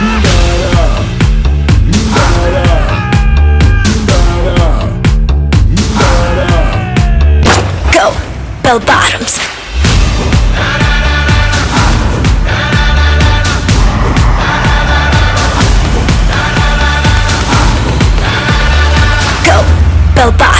Go, bell bottoms. Go, bell bottoms.